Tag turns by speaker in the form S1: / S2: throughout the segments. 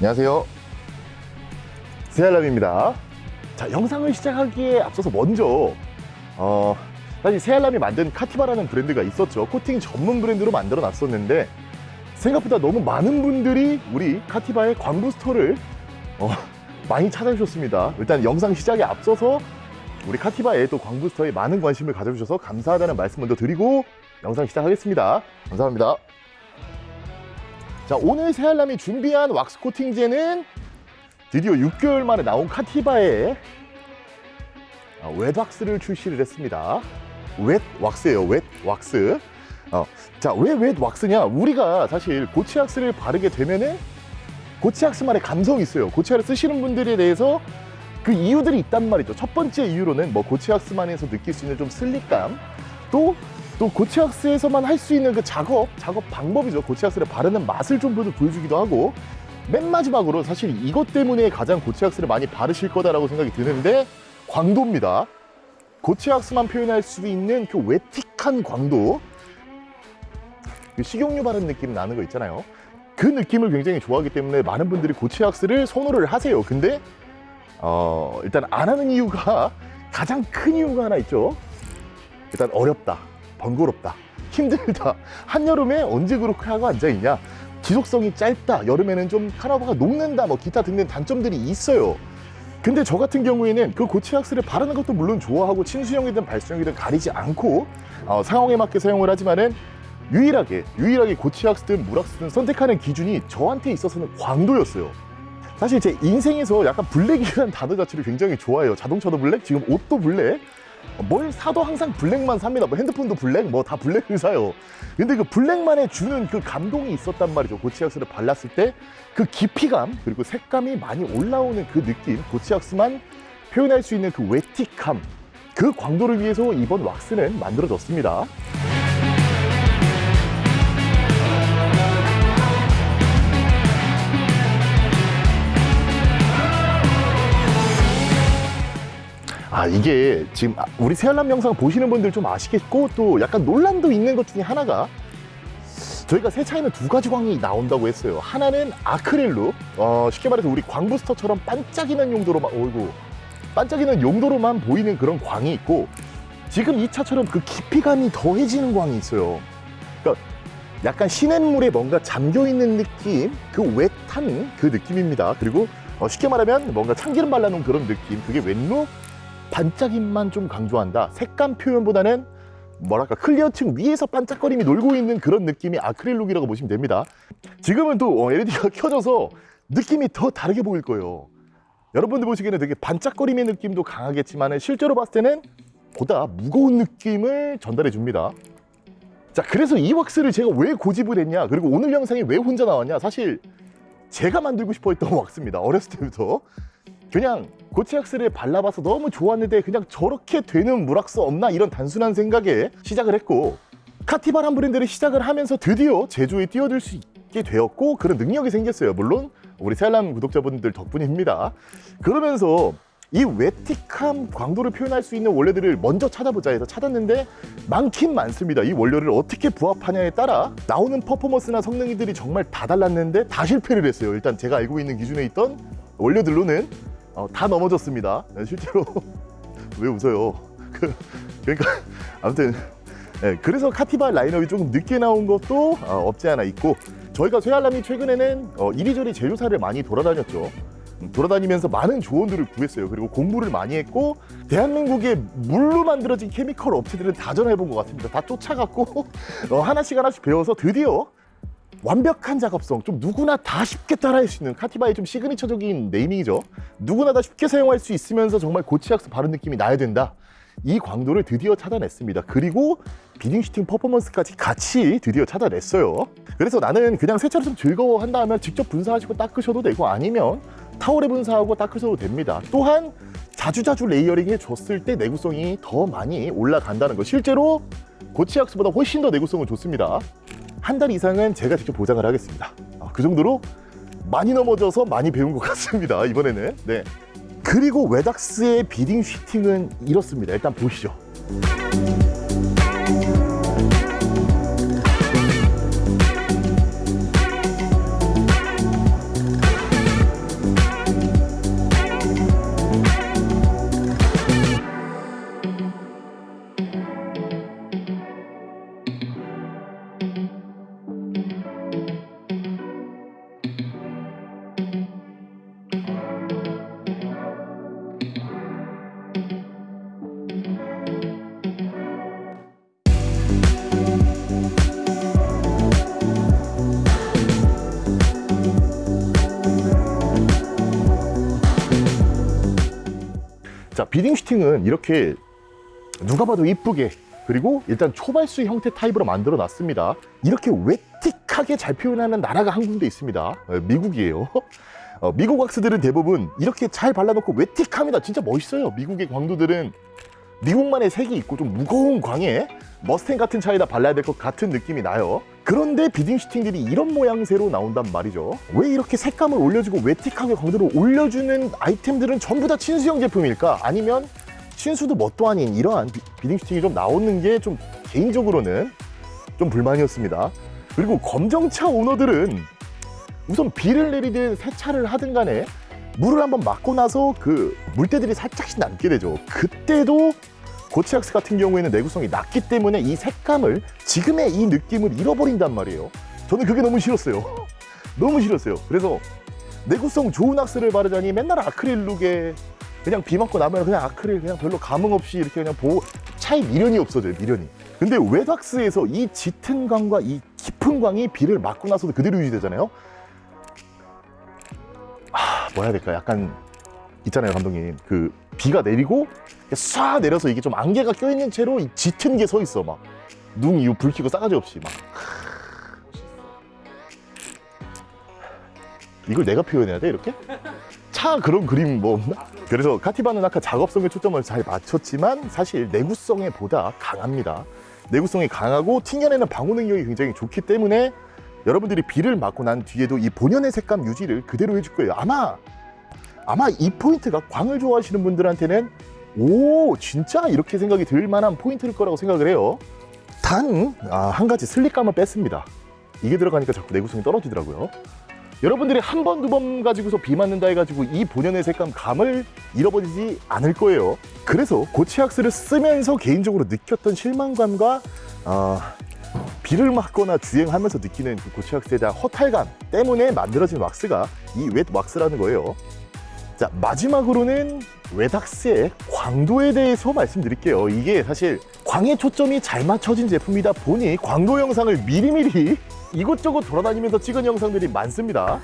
S1: 안녕하세요. 세알람입니다. 자 영상을 시작하기에 앞서서 먼저 어, 사실 세알람이 만든 카티바라는 브랜드가 있었죠. 코팅 전문 브랜드로 만들어 놨었는데 생각보다 너무 많은 분들이 우리 카티바의 광부 스토어를 어, 많이 찾아주셨습니다. 일단 영상 시작에 앞서서 우리 카티바의 또 광부 스토어에 많은 관심을 가져주셔서 감사하다는 말씀 먼저 드리고 영상 시작하겠습니다. 감사합니다 자 오늘 새알람이 준비한 왁스 코팅제는 드디어 6개월 만에 나온 카티바의 아, 웻왁스를 출시를 했습니다. 웻 왁스예요 웻 왁스. 어, 자왜 웻 왁스냐? 우리가 사실 고치왁스를 바르게 되면은 고치왁스만의 감성이 있어요. 고치왁스 쓰시는 분들에 대해서 그 이유들이 있단 말이죠. 첫 번째 이유로는 뭐 고치왁스만에서 느낄 수 있는 좀 슬릭감 또 또 고치왁스에서만 할 수 있는 그 작업, 작업 방법이죠. 고치왁스를 바르는 맛을 좀 보여주기도 하고 맨 마지막으로 사실 이것 때문에 가장 고치왁스를 많이 바르실 거다라고 생각이 드는데 광도입니다. 고치왁스만 표현할 수 있는 그 웨틱한 광도 그 식용유 바른 느낌 나는 거 있잖아요. 그 느낌을 굉장히 좋아하기 때문에 많은 분들이 고치왁스를 선호를 하세요. 근데 어, 일단 안 하는 이유가 가장 큰 이유가 하나 있죠. 일단 어렵다. 번거롭다. 힘들다. 한여름에 언제 그렇게 하고 앉아있냐? 지속성이 짧다. 여름에는 좀 카나우바가 녹는다. 뭐 기타 등등 단점들이 있어요. 근데 저 같은 경우에는 그 고체왁스를 바르는 것도 물론 좋아하고 침수형이든 발수형이든 가리지 않고 어, 상황에 맞게 사용을 하지만은 유일하게 유일하게 고체왁스든 물왁스든 선택하는 기준이 저한테 있어서는 광도였어요. 사실 제 인생에서 약간 블랙이라는 단어 자체를 굉장히 좋아해요. 자동차도 블랙 지금 옷도 블랙 뭘 사도 항상 블랙만 삽니다. 뭐 핸드폰도 블랙, 뭐 다 블랙을 사요. 근데 그 블랙만에 주는 그 감동이 있었단 말이죠. 고치약스를 발랐을 때 그 깊이감 그리고 색감이 많이 올라오는 그 느낌, 고치약스만 표현할 수 있는 그 웨틱함, 그 광도를 위해서 이번 왁스는 만들어졌습니다. 아 이게 지금 우리 새알람 영상 보시는 분들 좀 아시겠고 또 약간 논란도 있는 것 중에 하나가 저희가 세차에는 두 가지 광이 나온다고 했어요. 하나는 아크릴로 어, 쉽게 말해서 우리 광부스터처럼 반짝이는 용도로만 어이구 반짝이는 용도로만 보이는 그런 광이 있고 지금 이 차처럼 그 깊이감이 더해지는 광이 있어요. 그러니까 약간 시냇물에 뭔가 잠겨있는 느낌 그 웻한 그 느낌입니다. 그리고 어, 쉽게 말하면 뭔가 참기름 발라놓은 그런 느낌 그게 웬룩 반짝임만 좀 강조한다. 색감 표현보다는 뭐랄까 클리어층 위에서 반짝거림이 놀고 있는 그런 느낌이 아크릴룩이라고 보시면 됩니다. 지금은 또 LED가 켜져서 느낌이 더 다르게 보일 거예요. 여러분들 보시기에는 되게 반짝거림의 느낌도 강하겠지만 실제로 봤을 때는 보다 무거운 느낌을 전달해 줍니다. 자 그래서 이 왁스를 제가 왜 고집을 했냐? 그리고 오늘 영상이 왜 혼자 나왔냐? 사실 제가 만들고 싶어 했던 왁스입니다. 어렸을 때부터 그냥 고치약스를 발라봐서 너무 좋았는데 그냥 저렇게 되는 물왁스 없나? 이런 단순한 생각에 시작을 했고 카티바란 브랜드를 시작을 하면서 드디어 제조에 뛰어들 수 있게 되었고 그런 능력이 생겼어요. 물론 우리 세알람 구독자분들 덕분입니다. 그러면서 이 웨틱함 광도를 표현할 수 있는 원료들을 먼저 찾아보자 해서 찾았는데 많긴 많습니다. 이 원료를 어떻게 부합하냐에 따라 나오는 퍼포먼스나 성능이들이 정말 다 달랐는데 다 실패를 했어요. 일단 제가 알고 있는 기준에 있던 원료들로는 어, 다 넘어졌습니다. 네, 실제로 왜 웃어요? 그, 그러니까 아무튼 네, 그래서 카티바 라인업이 조금 늦게 나온 것도 어, 없지 않아 있고 저희가 쇠알람이 최근에는 어, 이리저리 제조사를 많이 돌아다녔죠. 음, 돌아다니면서 많은 조언들을 구했어요. 그리고 공부를 많이 했고 대한민국의 물로 만들어진 케미컬 업체들은 다 전화해본 것 같습니다. 다 쫓아갔고 어, 하나씩 하나씩 배워서 드디어 완벽한 작업성 좀 누구나 다 쉽게 따라할 수 있는 카티바의 좀 signature적인 naming이죠. 누구나 다 쉽게 사용할 수 있으면서 정말 고체 왁스 바른 느낌이 나야 된다. 이 광도를 드디어 찾아냈습니다. 그리고 beading sheeting 퍼포먼스까지 같이 드디어 찾아냈어요. 그래서 나는 그냥 세차를 좀 즐거워한다 하면 직접 분사하시고 닦으셔도 되고 아니면 타월에 분사하고 닦으셔도 됩니다. 또한 자주자주 layering 해줬을 때 내구성이 더 많이 올라간다는 거 실제로 고치약스보다 훨씬 더 내구성은 좋습니다 한 달 이상은 제가 직접 보장을 하겠습니다. 아, 그 정도로 많이 넘어져서 많이 배운 것 같습니다 이번에는. 네. 그리고 웨닥스의 비딩 휘팅은 이렇습니다. 일단 보시죠 beading sheeting은 이렇게 누가 봐도 이쁘게 그리고 일단 초발수 형태 타입으로 만들어 놨습니다. 이렇게 wet틱하게 잘 표현하는 나라가 한 군데 있습니다. 어, 미국이에요. 어, 미국 왁스들은 대부분 이렇게 잘 발라놓고 wet틱합니다. 진짜 멋있어요. 미국의 광도들은 미국만의 색이 있고 좀 무거운 광에 머스탱 같은 차에다 발라야 될 것 같은 느낌이 나요. 그런데 beading sheeting들이 이런 모양새로 나온단 말이죠. 왜 이렇게 색감을 올려주고 wet틱하게 광도를 올려주는 아이템들은 전부 다 친수형 제품일까? 아니면 친수도 뭣도 아닌 이러한 비- 비딩 슈팅이 좀 나오는 게 좀 개인적으로는 좀 불만이었습니다. 그리고 검정차 오너들은 우선 비를 내리든 세차를 하든 간에 물을 한번 맞고 나서 그 물때들이 살짝씩 남게 되죠. 그때도 고치악스 같은 경우에는 내구성이 낮기 때문에 이 색감을 지금의 이 느낌을 잃어버린단 말이에요. 저는 그게 너무 싫었어요. 너무 싫었어요. 그래서 내구성 좋은 악스를 바르자니 맨날 아크릴 룩에 그냥 비 맞고 나면 그냥 아크릴 그냥 별로 감흥 없이 이렇게 그냥 보 차이 미련이 없어져요 미련이 근데 웨닥스에서 이 짙은 광과 이 깊은 광이 비를 맞고 나서도 그대로 유지되잖아요 아 뭐라 해야 될까 약간 있잖아요 감독님 그 비가 내리고 쏴 내려서 이게 좀 안개가 껴있는 채로 이 짙은 게 서 있어 막눈 이후 불 켜고 싸가지 없이 막 이걸 내가 표현해야 돼 이렇게? 차 그런 그림 뭐 없나? 그래서 카티바는 아까 작업성에 초점을 잘 맞췄지만 사실 내구성에 보다 강합니다. 내구성이 강하고 튕겨내는 방호 능력이 굉장히 좋기 때문에 여러분들이 비를 맞고 난 뒤에도 이 본연의 색감 유지를 그대로 해줄 거예요. 아마 아마 이 포인트가 광을 좋아하시는 분들한테는 오 진짜 이렇게 생각이 들 만한 포인트일 거라고 생각을 해요. 단한 가지 슬릭감을 뺐습니다. 이게 들어가니까 자꾸 내구성이 떨어지더라고요. 여러분들이 한 번, 두 번 가지고서 비 맞는다 해가지고 이 본연의 색감 감을 잃어버리지 않을 거예요. 그래서 고치악스를 쓰면서 개인적으로 느꼈던 실망감과 어, 비를 맞거나 주행하면서 느끼는 그 고치악스에 대한 허탈감 때문에 만들어진 왁스가 이 웻 왁스라는 거예요. 자, 마지막으로는 웨닥스의 광도에 대해서 말씀드릴게요. 이게 사실 광의 초점이 잘 맞춰진 제품이다 보니 광도 영상을 미리미리 이곳저곳 돌아다니면서 찍은 영상들이 많습니다.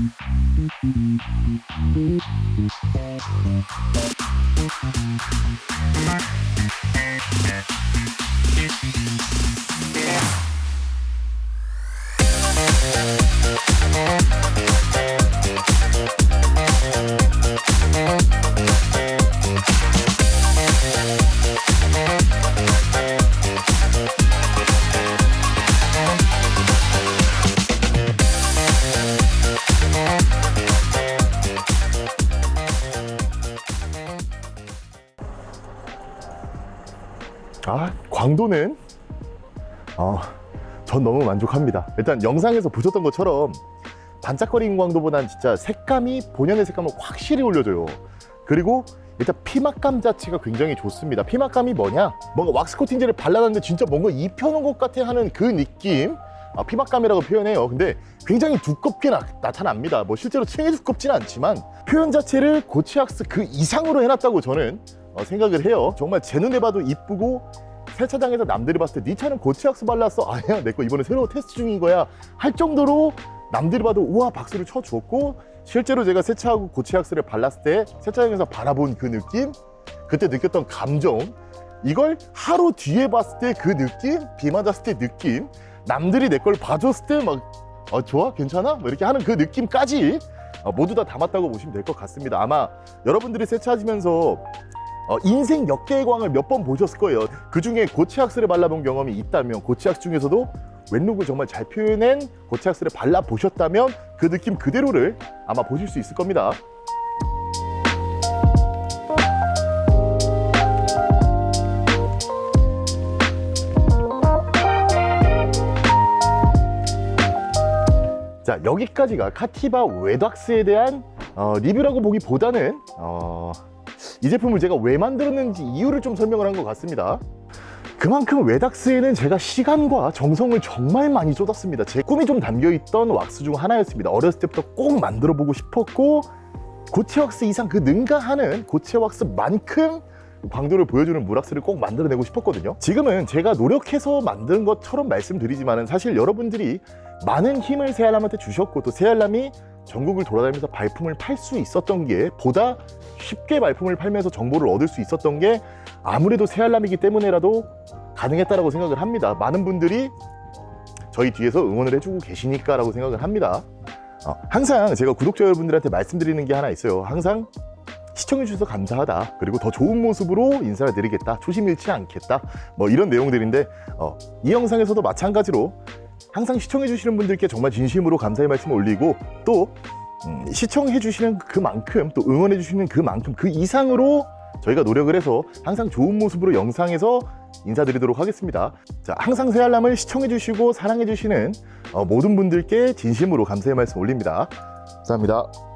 S1: 아, 광도는 어, 전 너무 만족합니다. 일단 영상에서 보셨던 것처럼 반짝거리는 광도보단 진짜 색감이 본연의 색감을 확실히 올려줘요. 그리고 일단 피막감 자체가 굉장히 좋습니다. 피막감이 뭐냐? 뭔가 왁스 코팅제를 발라놨는데 진짜 뭔가 입혀놓은 것 같아 하는 그 느낌. 아, 피막감이라고 표현해요. 근데 굉장히 두껍게 나, 나타납니다. 뭐 실제로 층이 두껍지는 않지만 표현 자체를 고치악스 그 이상으로 해놨다고 저는 어, 생각을 해요. 정말 제 눈에 봐도 이쁘고 세차장에서 남들이 봤을 때 네 차는 고치악스 발랐어. 아니야, 내 거 이번에 새로 테스트 중인 거야. 할 정도로 남들이 봐도 우와 박수를 쳐주었고 실제로 제가 세차하고 고치악스를 발랐을 때 세차장에서 바라본 그 느낌, 그때 느꼈던 감정, 이걸 하루 뒤에 봤을 때 그 느낌, 비 맞았을 때 느낌, 남들이 내 걸 봐줬을 때막 어, 좋아? 괜찮아? 뭐 이렇게 하는 그 느낌까지 어, 모두 다 담았다고 보시면 될 것 같습니다. 아마 여러분들이 세차하시면서 어, 인생 역대의 광을 몇 번 보셨을 거예요. 그 중에 고치악스를 발라본 경험이 있다면 고치악스 중에서도 왼룩을 정말 잘 표현한 고치악스를 발라보셨다면 그 느낌 그대로를 아마 보실 수 있을 겁니다. 자 여기까지가 카티바 웨닥스에 대한 어, 리뷰라고 보기보다는 어, 이 제품을 제가 왜 만들었는지 이유를 좀 설명을 한 것 같습니다. 그만큼 웨닥스에는 제가 시간과 정성을 정말 많이 쏟았습니다. 제 꿈이 좀 담겨있던 왁스 중 하나였습니다. 어렸을 때부터 꼭 만들어 보고 싶었고 고체 왁스 이상 그 능가하는 고체 왁스만큼 광도를 보여주는 물왁스를 꼭 만들어내고 싶었거든요. 지금은 제가 노력해서 만든 것처럼 말씀드리지만 사실 여러분들이 많은 힘을 새알람한테 주셨고 또 새알람이 전국을 돌아다니면서 발품을 팔 수 있었던 게 보다 쉽게 발품을 팔면서 정보를 얻을 수 있었던 게 아무래도 새알람이기 때문에라도 가능했다라고 생각을 합니다. 많은 분들이 저희 뒤에서 응원을 해주고 계시니까 라고 생각을 합니다. 어, 항상 제가 구독자 여러분들한테 말씀드리는 게 하나 있어요. 항상 시청해주셔서 감사하다. 그리고 더 좋은 모습으로 인사를 드리겠다. 초심 잃지 않겠다. 뭐 이런 내용들인데 어, 이 영상에서도 마찬가지로 항상 시청해주시는 분들께 정말 진심으로 감사의 말씀을 올리고 또 음, 시청해주시는 그만큼 또 응원해주시는 그만큼 그 이상으로 저희가 노력을 해서 항상 좋은 모습으로 영상에서 인사드리도록 하겠습니다. 자, 항상 새알람을 시청해주시고 사랑해주시는 어, 모든 분들께 진심으로 감사의 말씀 올립니다. 감사합니다.